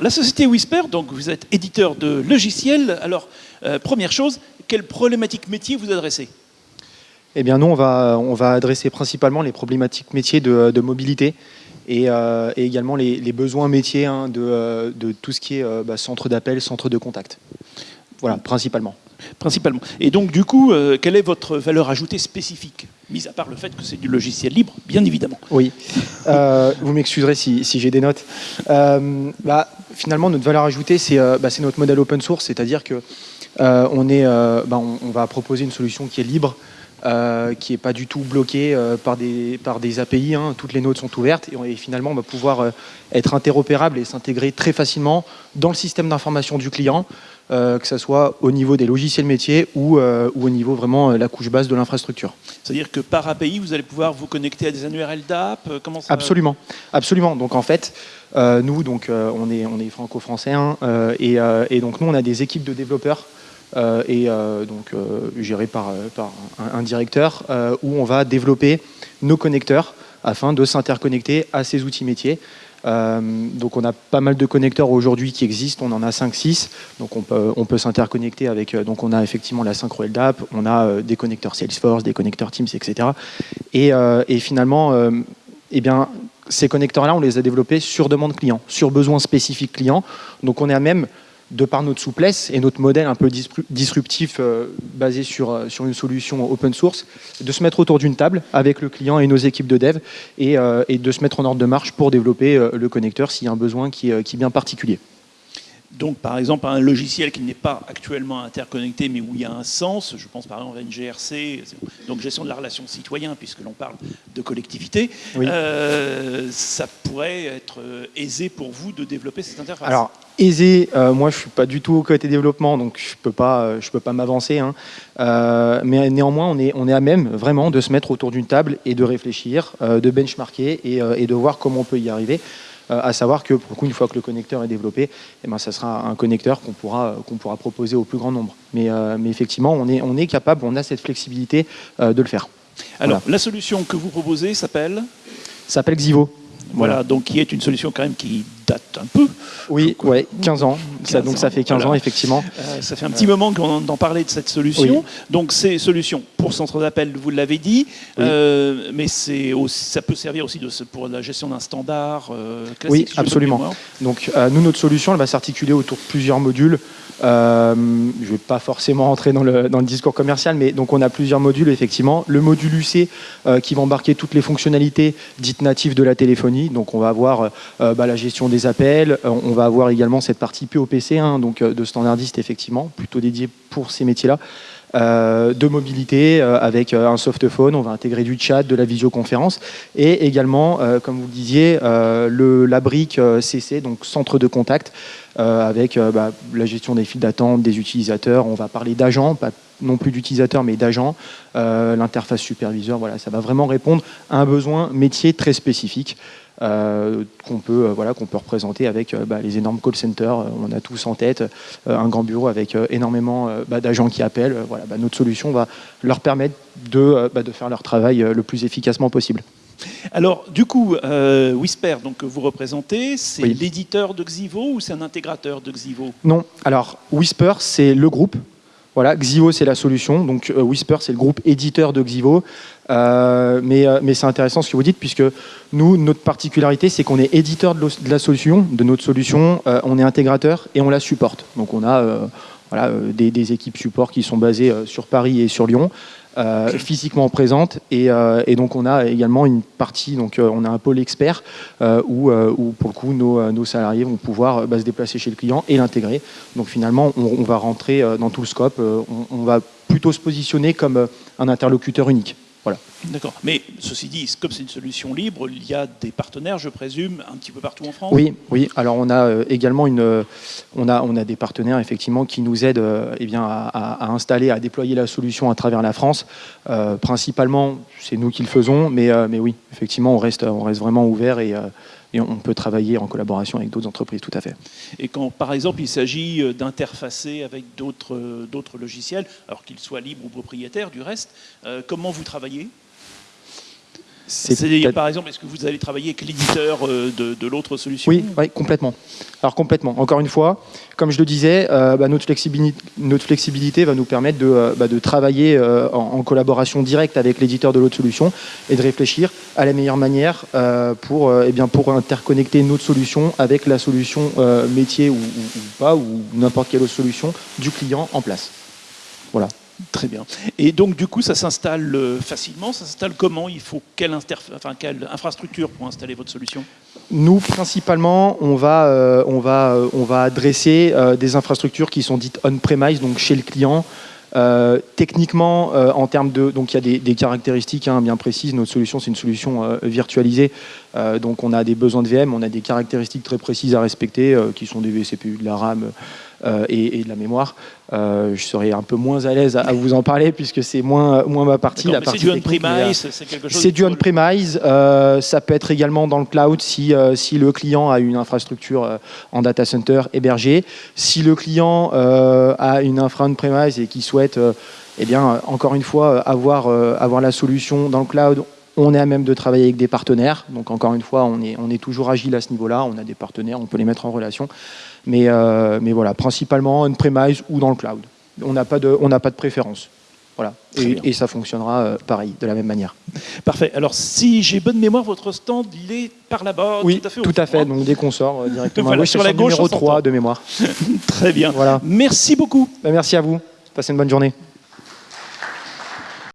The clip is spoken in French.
la société Whisper, donc vous êtes éditeur de logiciels. Alors, euh, première chose, quelle problématique métier vous adressez? Eh bien, nous, on va, on va adresser principalement les problématiques métiers de, de mobilité et, euh, et, également les, les besoins métiers hein, de, euh, de, tout ce qui est bah, centre d'appel, centre de contact. Voilà, principalement. Principalement. Et donc, du coup, euh, quelle est votre valeur ajoutée spécifique Mis à part le fait que c'est du logiciel libre, bien évidemment? Oui. Euh, vous m'excuserez si, si j'ai des notes. Euh, bah, finalement, notre valeur ajoutée, c'est bah, notre modèle open source, c'est-à-dire que on, est, bah, on, va proposer une solution qui est libre, euh, qui n'est pas du tout bloquée euh, par, des, par des API. Hein. Toutes les nodes sont ouvertes et, finalement on va pouvoir euh, être interopérable et s'intégrer très facilement dans le système d'information du client, que ce soit au niveau des logiciels métiers ou, ou au niveau vraiment la couche base de l'infrastructure. C'est-à-dire que par API, vous allez pouvoir vous connecter à des URL d'app Comment ça Absolument, absolument. Donc en fait, nous, donc, on est, on est franco-français hein, et, et donc nous, on a des équipes de développeurs euh, et euh, donc euh, géré par, par un, un directeur, où on va développer nos connecteurs afin de s'interconnecter à ces outils métiers. Euh, donc on a pas mal de connecteurs aujourd'hui qui existent, on en a 5-6, donc on peut, on peut s'interconnecter avec, donc on a effectivement la synchro LDAP, on a euh, des connecteurs Salesforce, des connecteurs Teams, etc. Et, euh, et finalement, eh bien, ces connecteurs-là, on les a développés sur demande client, sur besoin spécifique client, donc on est à même de par notre souplesse et notre modèle un peu disruptif euh, basé sur, euh, sur une solution open source, de se mettre autour d'une table avec le client et nos équipes de dev et, euh, et, de se mettre en ordre de marche pour développer euh, le connecteur s'il y a un besoin qui, qui est bien particulier. Donc, par exemple, un logiciel qui n'est pas actuellement interconnecté, mais où il y a un sens, je pense par exemple à une GRC, donc gestion de la relation citoyen, puisque l'on parle de collectivité, oui. euh, ça pourrait être aisé pour vous de développer cette interface? Alors, aisé, euh, moi je ne suis pas du tout au côté développement, donc je ne peux pas, je peux pas m'avancer. Hein. Euh, mais néanmoins, on est, on est à même vraiment de se mettre autour d'une table et de réfléchir, euh, de benchmarker et, et de voir comment on peut y arriver à savoir que pour le coup, une fois que le connecteur est développé, eh ben, ça sera un connecteur qu'on pourra, qu'on pourra proposer au plus grand nombre. Mais, euh, mais effectivement, on est, on est capable, on a cette flexibilité euh, de le faire. Alors, voilà. la solution que vous proposez s'appelle? S'appelle Xivo. Voilà, voilà, donc qui est une solution quand même qui date un peu. Oui, ouais, 15 ans. 15 ça, donc ça fait 15 voilà. ans, effectivement. Euh, ça fait un petit moment qu'on en parlait de cette solution. Oui. Donc c'est solution pour centre d'appel, vous l'avez dit, oui. euh, mais ça peut servir aussi de, pour la gestion d'un standard euh, classique. Oui, absolument. Donc euh, nous, notre solution, elle va s'articuler autour de plusieurs modules. Je ne vais pas forcément rentrer dans le, dans le, discours commercial, mais donc on a plusieurs modules, effectivement. Le module UC qui va embarquer toutes les fonctionnalités dites natives de la téléphonie. Donc on va avoir bah, la gestion des appels, on va avoir également cette partie POPC, hein, donc de standardiste, effectivement, plutôt dédié pour ces métiers-là. Euh, de mobilité euh, avec un softphone, on va intégrer du chat, de la visioconférence. Et également, euh, comme vous le disiez, le, la brique CC, donc centre de contact, avec bah, la gestion des files d'attente, des utilisateurs, on va parler d'agents, non plus d'utilisateurs mais d'agents, l'interface superviseur, voilà, ça va vraiment répondre à un besoin métier très spécifique. Euh, qu'on peut, euh, voilà, qu'on peut représenter avec euh, bah, les énormes call centers. on a tous en tête un grand bureau avec énormément bah, d'agents qui appellent. voilà, bah, notre solution va leur permettre de, de faire leur travail le plus efficacement possible. Alors, du coup, euh, Whisper, donc, que vous représentez, c'est oui. l'éditeur de Xivo ou c'est un intégrateur de Xivo? Non, alors Whisper, c'est le groupe. Voilà, Xivo, c'est la solution. Donc, euh, Whisper, c'est le groupe éditeur de Xivo. Euh, mais, mais c'est intéressant ce que vous dites, puisque nous, notre particularité, c'est qu'on est éditeur de, la solution, de notre solution, euh, on est intégrateur et on la supporte. Donc on a euh, voilà, euh, des, des, équipes support qui sont basées sur Paris et sur Lyon, physiquement présentes, et, et, donc on a également une partie, donc on a un pôle expert où, où, pour le coup nos, nos salariés vont pouvoir bah, se déplacer chez le client et l'intégrer. Donc finalement, on, on, va rentrer dans tout le scope, on, on va plutôt se positionner comme un interlocuteur unique. Voilà. D'accord. Mais ceci dit, comme c'est une solution libre, il y a des partenaires, je présume, un petit peu partout en France? Oui, oui. Alors on a euh, également une, euh, on a, on a des partenaires effectivement qui nous aident euh, eh bien, à, à, installer, à déployer la solution à travers la France. Principalement, c'est nous qui le faisons, mais, mais oui, effectivement, on reste, on reste vraiment ouvert et, et on peut travailler en collaboration avec d'autres entreprises, tout à fait. Et quand, par exemple, il s'agit d'interfacer avec d'autres logiciels, alors qu'ils soient libres ou propriétaires du reste, comment vous travaillez? C'est-à-dire, par exemple, est-ce que vous allez travailler avec l'éditeur euh, de, l'autre solution oui, oui, complètement. Alors complètement. Encore une fois, comme je le disais, euh, bah, notre, flexibilité, notre, flexibilité, va nous permettre de, euh, bah, travailler en, collaboration directe avec l'éditeur de l'autre solution et de réfléchir à la meilleure manière pour, eh bien, pour interconnecter notre solution avec la solution métier ou, ou pas, ou n'importe quelle autre solution du client en place. Voilà. Très bien. Et donc, du coup, ça s'installe euh, facilement Ça s'installe comment? Il faut quelle, infrastructure pour installer votre solution? Nous, principalement, on va, euh, on va, euh, on va adresser des infrastructures qui sont dites on-premise, donc chez le client. techniquement, en termes de, donc il y a des, caractéristiques hein, bien précises. Notre solution, c'est une solution virtualisée, donc on a des besoins de VM, on a des caractéristiques très précises à respecter, qui sont des vCPU, de la RAM, euh, et, de la mémoire. Euh, je serais un peu moins à l'aise à, vous en parler puisque c'est moins, moins ma partie. C'est du on-premise, c'est quelque chose. C'est du on-premise. Euh, ça peut être également dans le cloud si, si le client a une infrastructure en data center hébergée. Si le client a une infra on-premise et qui souhaite, eh bien, encore une fois, avoir, avoir la solution dans le cloud, on est à même de travailler avec des partenaires. Donc encore une fois, on est, on est toujours agile à ce niveau-là. On a des partenaires, on peut les mettre en relation. Mais, euh, mais voilà, principalement on-premise ou dans le cloud. On n'a pas, de, pas de préférence. Voilà. Et, ça fonctionnera euh, pareil, de la même manière. Parfait. Alors, si j'ai bonne mémoire, votre stand, il est par là-bas, oui, tout à fait. Tout à fait. Donc, dès qu'on sort euh, directement. sur la gauche, numéro 3 de mémoire. Très bien. Voilà. Merci beaucoup. Ben, merci à vous. Passez une bonne journée.